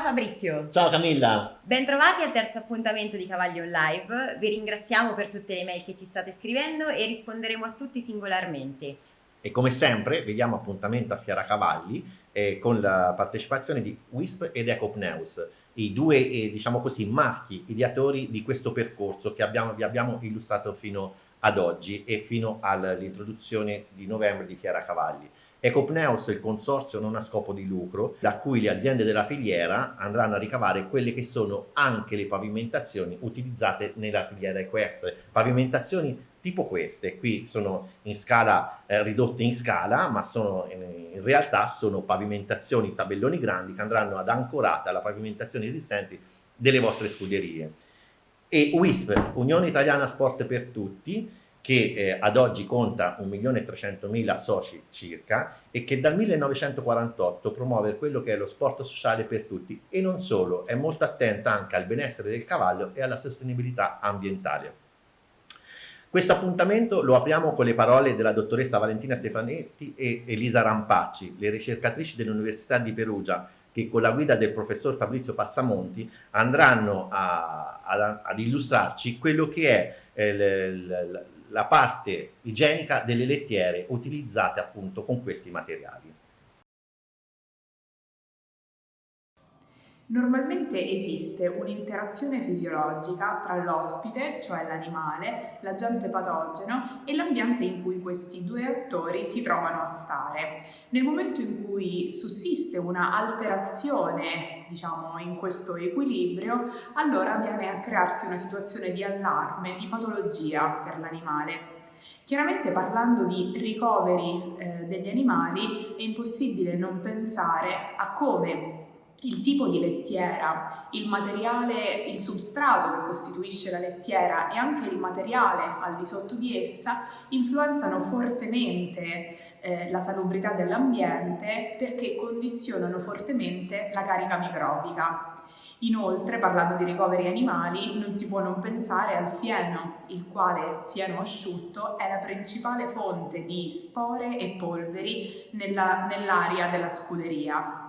Fabio. Ciao Camilla. Bentrovati al terzo appuntamento di Cavalli on Live. Vi ringraziamo per tutte le mail che ci state scrivendo e risponderemo a tutti singolarmente. E come sempre vediamo appuntamento a Fiera Cavalli eh, con la partecipazione di WISP ed Ecopneus, i due eh, diciamo così, marchi ideatori di questo percorso che abbiamo, vi abbiamo illustrato fino ad oggi e fino all'introduzione di novembre di Fiera Cavalli. Ecopneus il consorzio non a scopo di lucro da cui le aziende della filiera andranno a ricavare quelle che sono anche le pavimentazioni utilizzate nella filiera equestre. Pavimentazioni tipo queste, qui sono in scala eh, ridotte in scala, ma sono in, in, realtà sono pavimentazioni, tabelloni grandi che andranno ad ancorare alla pavimentazione esistenti delle vostre scuderie. E WISP, Unione Italiana Sport per Tutti, che eh, ad oggi conta 1.300.000 soci circa e che dal 1948 promuove quello che è lo sport sociale per tutti e non solo, è molto attenta anche al benessere del cavallo e alla sostenibilità ambientale. Questo appuntamento lo apriamo con le parole della dottoressa Valentina Stefanetti e Elisa Rampacci, le ricercatrici dell'Università di Perugia, che con la guida del professor Fabrizio Passamonti andranno a, a, ad illustrarci quello che è eh, la parte igienica delle lettiere utilizzate appunto con questi materiali. Normalmente esiste un'interazione fisiologica tra l'ospite, cioè l'animale, l'agente patogeno e l'ambiente in cui questi due attori si trovano a stare. Nel momento in cui sussiste una alterazione, diciamo, in questo equilibrio, allora viene a crearsi una situazione di allarme, di patologia per l'animale. Chiaramente parlando di ricoveri eh, degli animali è impossibile non pensare a come il tipo di lettiera, il materiale, il substrato che costituisce la lettiera e anche il materiale al di sotto di essa influenzano fortemente eh, la salubrità dell'ambiente perché condizionano fortemente la carica microbica. Inoltre, parlando di ricoveri animali, non si può non pensare al fieno, il quale fieno asciutto è la principale fonte di spore e polveri nell'aria nell della scuderia.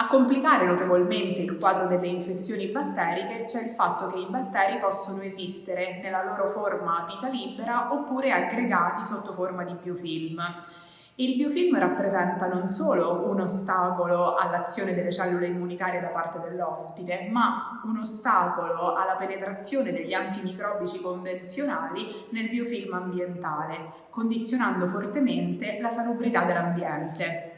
A complicare notevolmente il quadro delle infezioni batteriche c'è il fatto che i batteri possono esistere nella loro forma vita libera oppure aggregati sotto forma di biofilm. Il biofilm rappresenta non solo un ostacolo all'azione delle cellule immunitarie da parte dell'ospite, ma un ostacolo alla penetrazione degli antimicrobici convenzionali nel biofilm ambientale, condizionando fortemente la salubrità dell'ambiente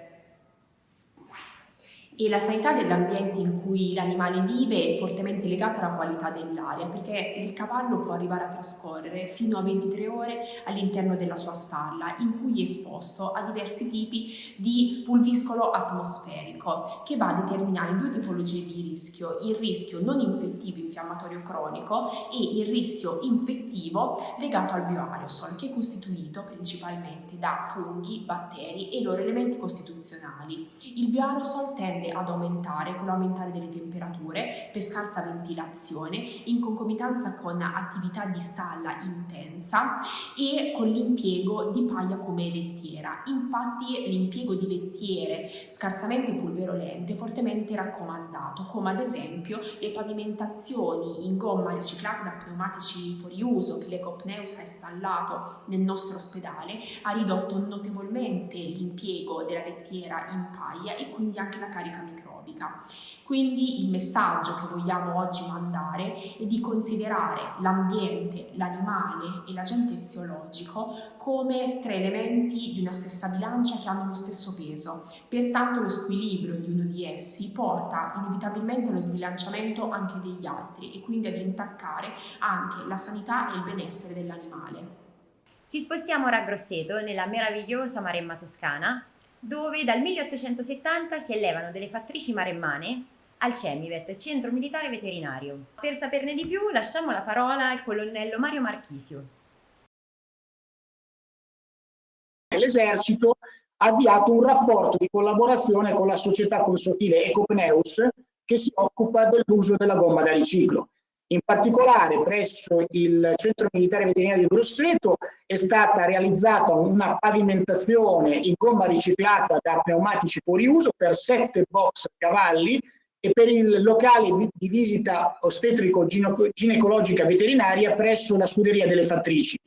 e la sanità dell'ambiente in cui l'animale vive è fortemente legata alla qualità dell'aria perché il cavallo può arrivare a trascorrere fino a 23 ore all'interno della sua stalla in cui è esposto a diversi tipi di pulviscolo atmosferico che va a determinare due tipologie di rischio, il rischio non infettivo infiammatorio cronico e il rischio infettivo legato al bioaerosol che è costituito principalmente da funghi, batteri e loro elementi costituzionali. Il bioaerosol tende ad aumentare con l'aumentare delle temperature per scarsa ventilazione in concomitanza con attività di stalla intensa e con l'impiego di paglia come lettiera. Infatti l'impiego di lettiere scarsamente pulverolente è fortemente raccomandato come ad esempio le pavimentazioni in gomma riciclata da pneumatici fuori uso che l'Ecopneus ha installato nel nostro ospedale ha ridotto notevolmente l'impiego della lettiera in paglia e quindi anche la carica carica microbica. Quindi il messaggio che vogliamo oggi mandare è di considerare l'ambiente, l'animale e l'agente eziologico come tre elementi di una stessa bilancia che hanno lo stesso peso. Pertanto lo squilibrio di uno di essi porta inevitabilmente allo sbilanciamento anche degli altri e quindi ad intaccare anche la sanità e il benessere dell'animale. Ci spostiamo ora a Grosseto, nella meravigliosa Maremma Toscana, dove dal 1870 si elevano delle fattrici maremmane al CEMIVET, Centro Militare Veterinario. Per saperne di più lasciamo la parola al colonnello Mario Marchisio. L'esercito ha avviato un rapporto di collaborazione con la società consortile Ecopneus che si occupa dell'uso della gomma da riciclo. In particolare presso il Centro Militare Veterinario di Grosseto è stata realizzata una pavimentazione in gomma riciclata da pneumatici fuori uso per sette box cavalli e per il locale di visita ostetrico-ginecologica veterinaria presso la scuderia delle fattrici.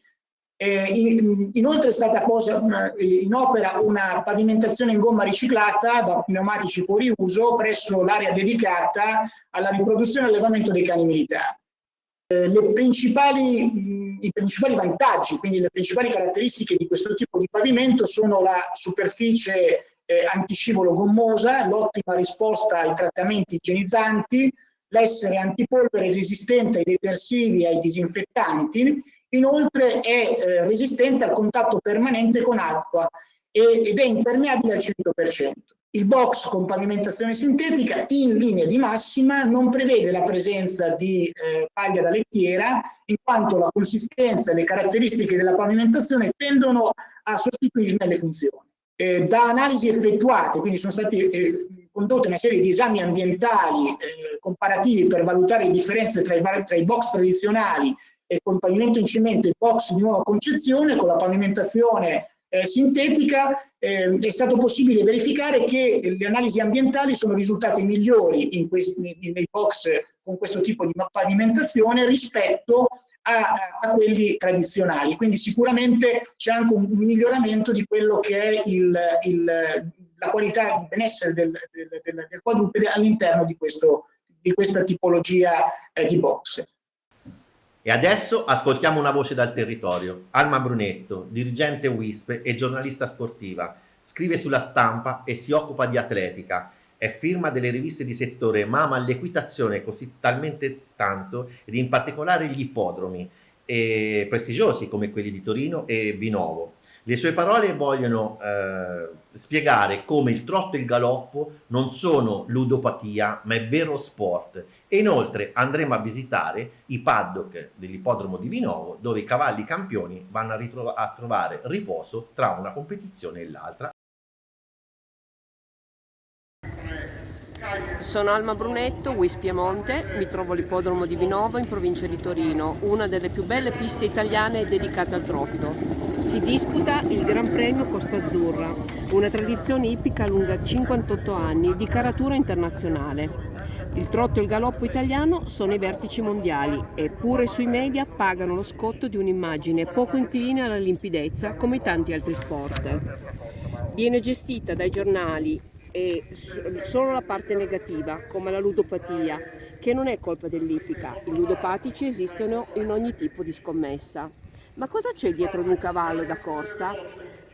Eh, in, inoltre è stata posa in opera una pavimentazione in gomma riciclata da pneumatici fuori uso presso l'area dedicata alla riproduzione e allevamento dei cani militari. Eh, principali, I principali vantaggi, quindi le principali caratteristiche di questo tipo di pavimento sono la superficie eh, antiscivolo gommosa, l'ottima risposta ai trattamenti igienizzanti, l'essere antipolvere resistente ai detersivi e ai disinfettanti, inoltre è eh, resistente al contatto permanente con acqua ed è impermeabile al 100%. Il box con pavimentazione sintetica in linea di massima non prevede la presenza di eh, paglia da lettiera in quanto la consistenza e le caratteristiche della pavimentazione tendono a sostituirne le funzioni. Eh, da analisi effettuate, quindi sono state eh, condotte una serie di esami ambientali eh, comparativi per valutare le differenze tra i, tra i box tradizionali e con pavimento in cemento e box di nuova concezione, con la pavimentazione eh, sintetica, eh, è stato possibile verificare che le analisi ambientali sono risultate migliori questi, nei box con questo tipo di pavimentazione rispetto a, a, quelli tradizionali. Quindi sicuramente c'è anche un, un, miglioramento di quello che è il, il, la qualità di benessere del, del, del, del quadrupede all'interno di, di, questa tipologia eh, di box. E adesso ascoltiamo una voce dal territorio. Alma Brunetto, dirigente WISP e giornalista sportiva, scrive sulla stampa e si occupa di atletica è firma delle riviste di settore ma ama l'equitazione così talmente tanto ed in particolare gli ippodromi eh, prestigiosi come quelli di Torino e Vinovo. Le sue parole vogliono eh, spiegare come il trotto e il galoppo non sono ludopatia ma è vero sport e inoltre andremo a visitare i paddock dell'ippodromo di Vinovo dove i cavalli campioni vanno a, a trovare riposo tra una competizione e l'altra Sono Alma Brunetto, Wis Piemonte, mi trovo all'ippodromo di Vinovo in provincia di Torino, una delle più belle piste italiane dedicate al trotto. Si disputa il Gran Premio Costa Azzurra, una tradizione ippica lunga 58 anni di caratura internazionale. Il trotto e il galoppo italiano sono i vertici mondiali e pure sui media pagano lo scotto di un'immagine poco incline alla limpidezza come tanti altri sport. Viene gestita dai giornali e solo la parte negativa, come la ludopatia, che non è colpa dell'ippica. I ludopatici esistono in ogni tipo di scommessa. Ma cosa c'è dietro di un cavallo da corsa?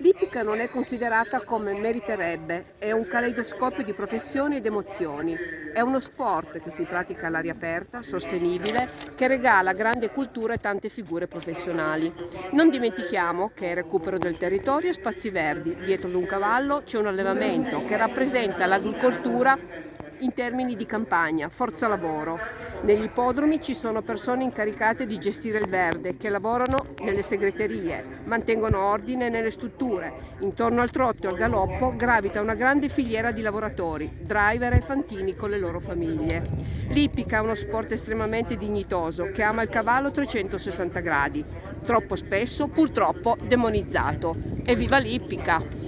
L'ippica non è considerata come meriterebbe, è un caleidoscopio di professioni ed emozioni. È uno sport che si pratica all'aria aperta, sostenibile, che regala grande cultura e tante figure professionali. Non dimentichiamo che è recupero del territorio e spazi verdi. Dietro ad un cavallo c'è un allevamento che rappresenta l'agricoltura in termini di campagna, forza lavoro. Negli ippodromi ci sono persone incaricate di gestire il verde che lavorano nelle segreterie, mantengono ordine nelle strutture. Intorno al trotto e al galoppo gravita una grande filiera di lavoratori, driver e fantini con le loro famiglie. L'ippica è uno sport estremamente dignitoso che ama il cavallo a 360 gradi, troppo spesso purtroppo demonizzato. Evviva l'ippica!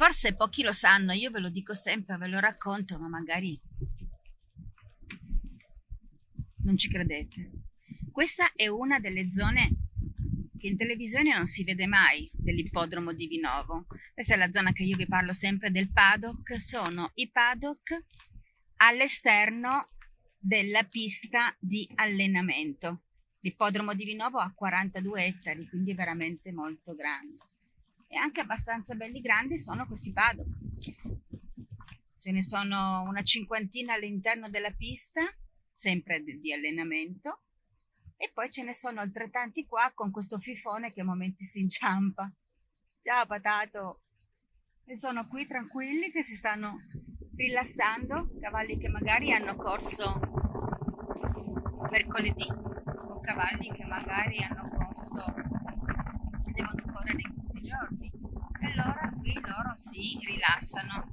Forse pochi lo sanno, io ve lo dico sempre, ve lo racconto, ma magari non ci credete. Questa è una delle zone che in televisione non si vede mai dell'ippodromo di Vinovo. Questa è la zona che io vi parlo sempre del paddock, sono i paddock all'esterno della pista di allenamento. L'ippodromo di Vinovo ha 42 ettari, quindi è veramente molto grande e anche abbastanza belli grandi sono questi paddock. Ce ne sono una cinquantina all'interno della pista, sempre di allenamento, e poi ce ne sono altrettanti qua con questo fifone che a momenti si inciampa. Ciao patato! E sono qui tranquilli che si stanno rilassando, cavalli che magari hanno corso mercoledì, o cavalli che magari hanno corso devono correre in questi giorni. E allora qui loro si rilassano.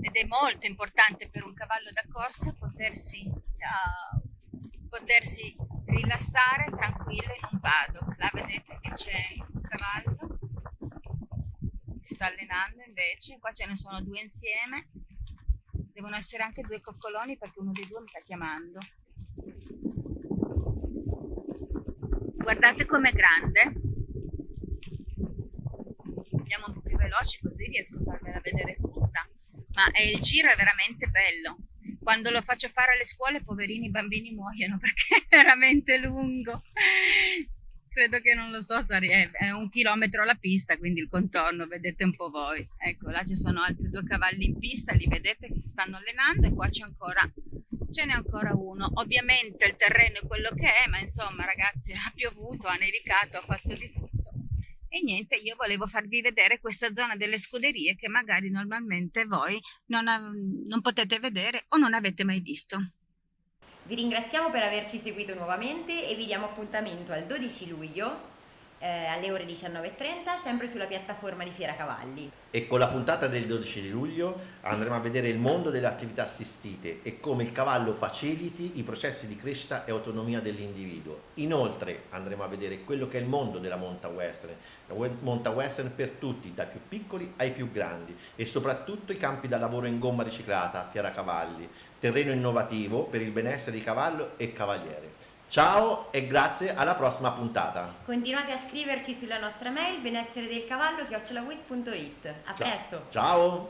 Ed è molto importante per un cavallo da corsa potersi, uh, potersi rilassare tranquillo in un paddock. Là vedete che c'è un cavallo si sta allenando invece, qua ce ne sono due insieme, devono essere anche due coccoloni perché uno dei due mi sta chiamando. Guardate com'è grande. Andiamo un po' più veloci così riesco a farvela vedere tutta. Ma il giro è veramente bello. Quando lo faccio fare alle scuole, poverini, bambini muoiono perché è veramente lungo credo che non lo so, è un chilometro la pista, quindi il contorno, vedete un po' voi. Ecco, là ci sono altri due cavalli in pista, li vedete che si stanno allenando e qua c'è ancora, ce n'è ancora uno. Ovviamente il terreno è quello che è, ma insomma ragazzi ha piovuto, ha nevicato, ha fatto di tutto. E niente, io volevo farvi vedere questa zona delle scuderie che magari normalmente voi non, non potete vedere o non avete mai visto. Vi ringraziamo per averci seguito nuovamente e vi diamo appuntamento al 12 luglio eh, alle ore 19.30 sempre sulla piattaforma di Fiera Cavalli. E con la puntata del 12 luglio andremo a vedere il mondo delle attività assistite e come il cavallo faciliti i processi di crescita e autonomia dell'individuo. Inoltre andremo a vedere quello che è il mondo della monta western, la monta western per tutti, dai più piccoli ai più grandi e soprattutto i campi da lavoro in gomma riciclata, Fiera Cavalli, terreno innovativo per il benessere di cavallo e cavaliere. Ciao e grazie alla prossima puntata. Continuate a scriverci sulla nostra mail benessere del cavallo chiocciolawis.it. A Ciao. presto. Ciao.